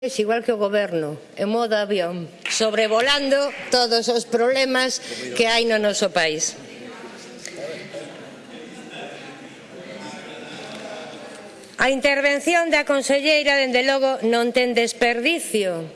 Es igual que o goberno, en modo avión, sobrevolando todos os problemas que hai no noso país. A intervención da conselleira, dende logo, non ten desperdicio.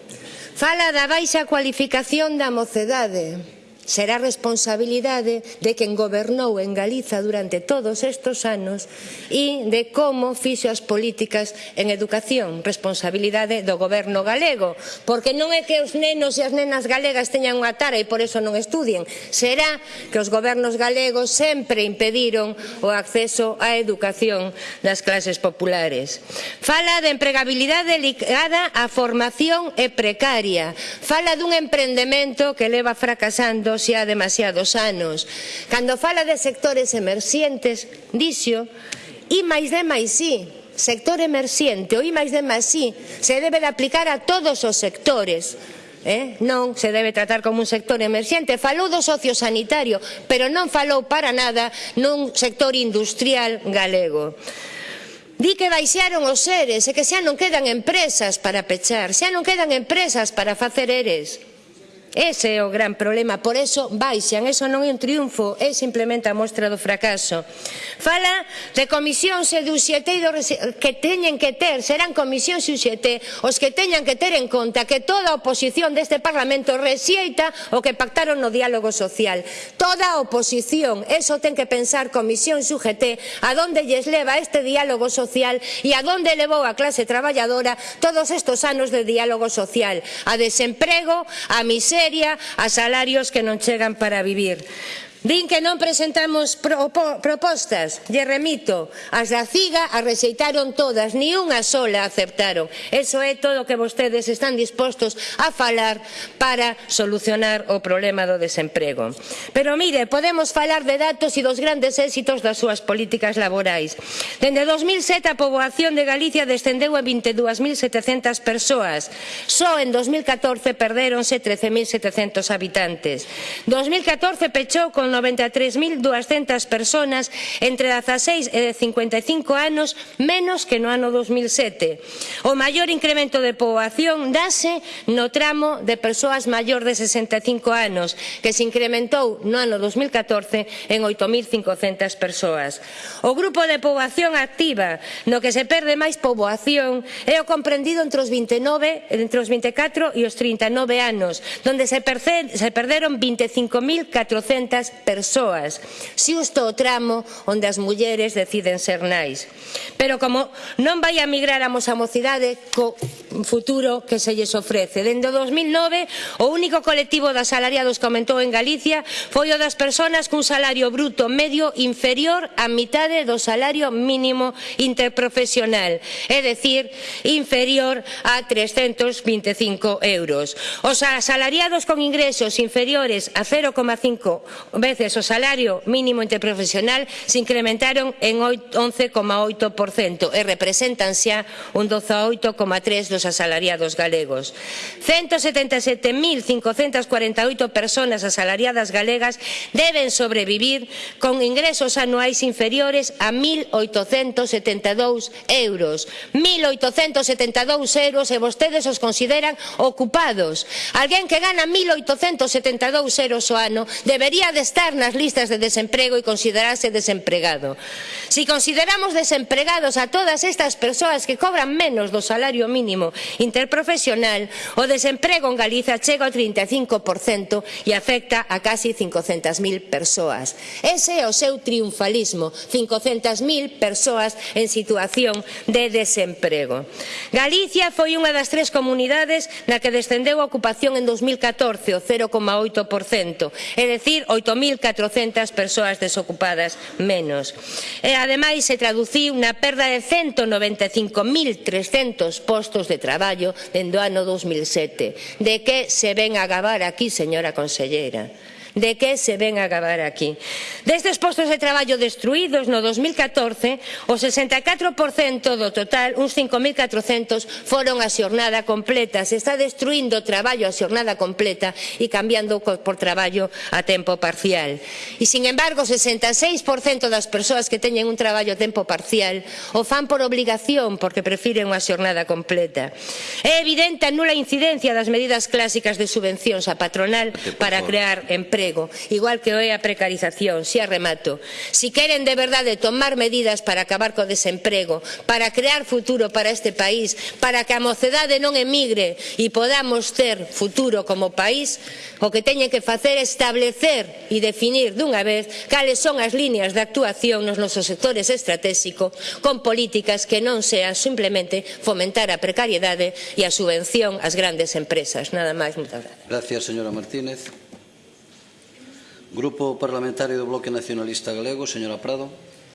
Fala da baixa cualificación da mocedade será responsabilidade de quen gobernou en Galiza durante todos estes anos e de como fixo as políticas en educación, responsabilidade do goberno galego, porque non é que os nenos e as nenas galegas teñan unha tara e por eso non estudien, será que os gobernos galegos sempre impediron o acceso á educación das clases populares. Fala de empregabilidade ligada á formación e precaria, fala dun emprendemento que leva fracasando isto xa demasiados anos. Cando fala de sectores emerxentes, dixo, I máis de máis sí, sector emerxente, o I máis de máis sí, se debe de aplicar a todos os sectores. Eh? Non se debe tratar como un sector emerxente Falou do socio sanitario Pero non falou para nada nun sector industrial galego Di que baixaron os seres e que xa non quedan empresas para pechar Xa non quedan empresas para facer eres Ese é o gran problema, por eso baixan, eso non é un triunfo, é simplemente a mostra do fracaso. Fala de comisións e do xete do que teñen que ter, serán comisións e os que teñan que ter en conta que toda a oposición deste Parlamento rexeita o que pactaron no diálogo social. Toda a oposición, eso ten que pensar comisión e a donde lles leva este diálogo social e a donde levou a clase traballadora todos estes anos de diálogo social, a desemprego, a miseria, miseria a salarios que non chegan para vivir. Din que non presentamos propo, propostas, lle remito, as da CIGA as rexeitaron todas, ni unha sola aceptaron. Eso é todo o que vostedes están dispostos a falar para solucionar o problema do desemprego. Pero mire, podemos falar de datos e dos grandes éxitos das súas políticas laborais. Dende 2007 a poboación de Galicia descendeu a 22.700 persoas. Só en 2014 perdéronse 13.700 habitantes. 2014 pechou con 93.200 personas entre 16 e 55 anos menos que no ano 2007. O maior incremento de poboación dase no tramo de persoas maior de 65 anos, que se incrementou no ano 2014 en 8.500 persoas. O grupo de poboación activa, no que se perde máis poboación, é o comprendido entre os 29, entre os 24 e os 39 anos, donde se, se perderon 25.400 persoas, xusto o tramo onde as mulleres deciden ser nais. Pero como non vai a migrar a mosa mocidade co futuro que se lles ofrece. Dende 2009, o único colectivo de asalariados que aumentou en Galicia foi o das persoas cun salario bruto medio inferior á mitade do salario mínimo interprofesional, é dicir, inferior a 325 euros. Os asalariados con ingresos inferiores a 0,5 veces veces o salario mínimo interprofesional se incrementaron en 11,8% e representan xa un 18,3% dos asalariados galegos. 177.548 personas asalariadas galegas deben sobrevivir con ingresos anuais inferiores a 1.872 euros. 1.872 euros ¿eh? e vostedes os consideran ocupados. Alguén que gana 1.872 euros o ano debería de estar estar nas listas de desemprego e considerarse desempregado. Si consideramos desempregados a todas estas persoas que cobran menos do salario mínimo interprofesional, o desemprego en Galiza chega ao 35% e afecta a casi 500.000 persoas. Ese é o seu triunfalismo, 500.000 persoas en situación de desemprego. Galicia foi unha das tres comunidades na que descendeu a ocupación en 2014 o 0,8%, é dicir, 8.000 1.400 persoas desocupadas menos. E ademais se traduciu na perda de 195.300 postos de traballo dende o ano 2007. De que se ven a acabar aquí, señora conselleira? de que se ven a acabar aquí. Destes postos de traballo destruídos no 2014, o 64% do total, uns 5.400, foron a xornada completa. Se está destruindo o traballo a xornada completa e cambiando por traballo a tempo parcial. E, sin embargo, o 66% das persoas que teñen un traballo a tempo parcial o fan por obligación porque prefiren unha xornada completa. É evidente a nula incidencia das medidas clásicas de subvencións a patronal para crear empresas emprego, igual que é a precarización, xa remato. Si queren de verdade tomar medidas para acabar co desemprego, para crear futuro para este país, para que a mocedade non emigre e podamos ter futuro como país, o que teñen que facer é establecer e definir dunha vez cales son as líneas de actuación nos nosos sectores estratégicos con políticas que non sean simplemente fomentar a precariedade e a subvención ás grandes empresas. Nada máis, moitas gracias. Gracias, señora Martínez. Grupo Parlamentario do Bloque Nacionalista Galego, señora Prado.